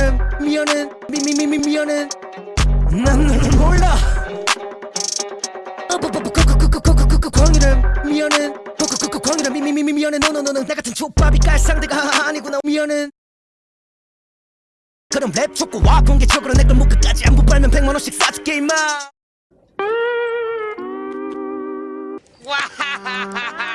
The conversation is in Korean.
미안은 미연은 미미미미 미연은. 난 너를 몰라. 광이는 미연은. 광이는 미미미미 미연은. 너너너는 나 같은 족밥이 깔 상대가 아니구나. 미연은. 그럼 랩 줬고 와 공개적으로 내걸 목 끝까지 안부 빨면 백만원씩 사줄게 임마. 와하하하하.